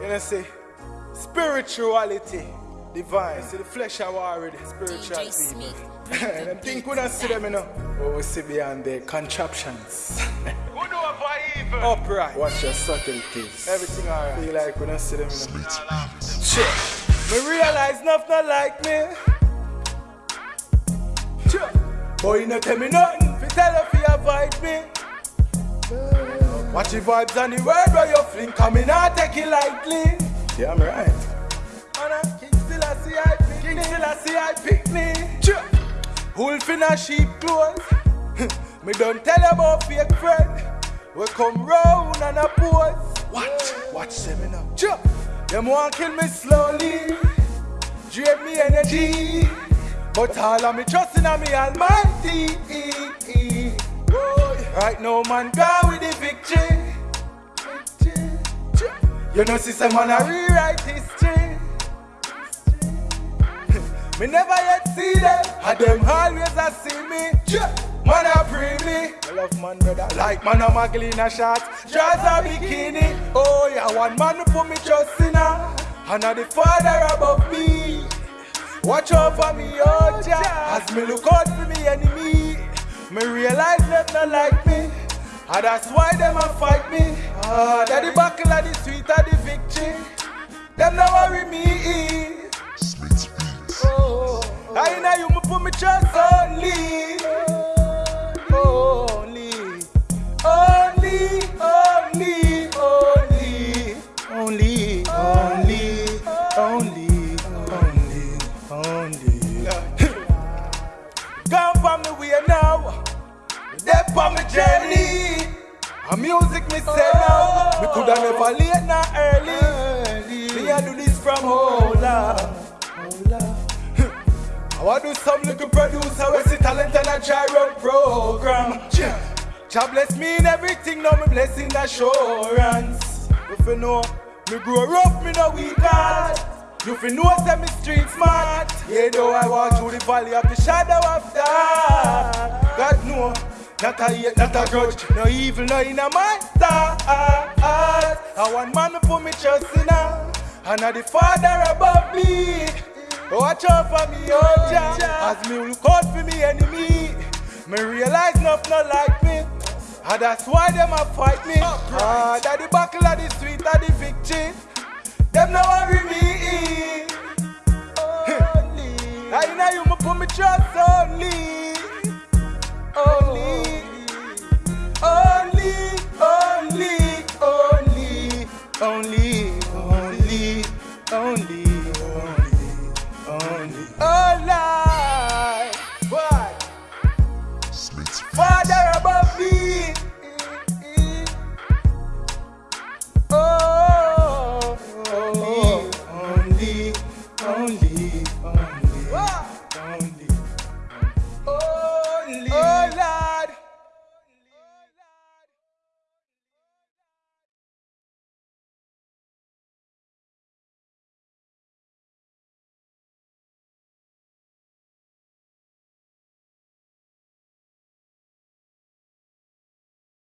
You know, say, spirituality, divine. See, the flesh are already spiritual DJ people. And them think we don't see them, you know. But we see beyond the contraptions. Who do it for evil? Upright. Watch your subtleties. Everything alright. Feel like we don't see them, you know. Shit. Me realize nothing not like me. Sure. Boy, you not tell me nothing. Fi tell her fi avoid me. Watch the vibes and the word where you fling. Come in and take it lightly. Yeah, I'm right. Man, I King still I see pick King still I pick me. Sure. Wolf in a sheep clothes. me don't tell about fake friend. We come round and a pose. Watch, watch them you know. Sure. Them want kill me slowly. Drain me energy. But all of me trusting on me almighty. Right now, man, go You know, sister, man, I rewrite history. me never yet see them, and them always a see me. Man, I pray me. I love man, brother. Like man, I'm a a shot. Draws a bikini. Oh, yeah, one man put me trust in her. And the father above me. Watch out for me, oh Jah. As me look out for me enemy. Me realize them not like me. And that's why them a fight me. Ah, that the buckle me. Oh, I know you me put me trust only. Only, only, only, only, only, only, only, only, only. The way now. Dead from my journey. Me. Me coulda never late nor early. Me a do this from Hola. I want to do some little producer we see talent and a gyro program. Jah bless me in everything, now me blessing assurance. If you know, me grow rough, me no weak heart. You fi know say me street smart. Yeah, though I walk through the valley of the shadow of death. God know, not a hate, not a grudge, no evil, no in a my thought. I want man to put me trust in her, and the Father above me. Watch out for me, oh Jah, as me look out for me enemy. Me realize nothing not like me, and that's why them a fight me. Ah, that the buckle of the sweet of the victory. Them no worry me. I know you me put me trust only, only, only, only, only, only, only, only. Oh